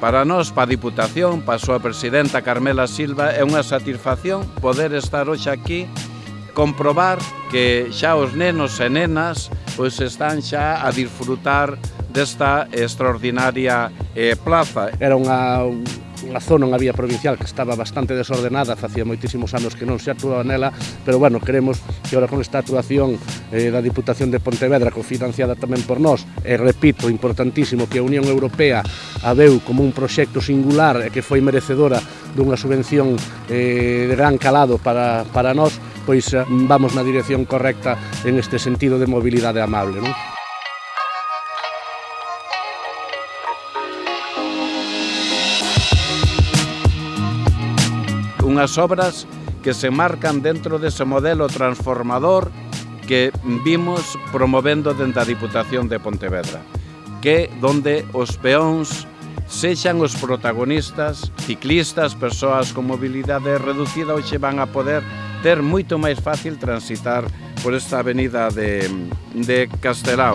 Para nós, pa Diputación, pa a súa presidenta Carmela Silva, é unha satisfacción poder estar hoxe aquí comprobar que xa os nenos e nenas pois están xa a disfrutar desta extraordinaria eh, plaza. Era unha, unha zona, unha vía provincial que estaba bastante desordenada, facía moitísimos anos que non se actuaba nela, pero bueno, queremos que ahora con esta actuación eh, da Diputación de Pontevedra, cofinanciada tamén por nós, e repito, importantísimo, que a Unión Europea a veu como un proxecto singular e que foi merecedora dunha subvención eh, de gran calado para, para nós, pois eh, vamos na dirección correcta en este sentido de mobilidade amable. Non? unhas obras que se marcan dentro dese modelo transformador que vimos promovendo dentro da Diputación de Pontevedra, que donde os peóns sexan os protagonistas, ciclistas, persoas con mobilidade reducida, hoxe van a poder ter moito máis fácil transitar por esta avenida de, de Castelao.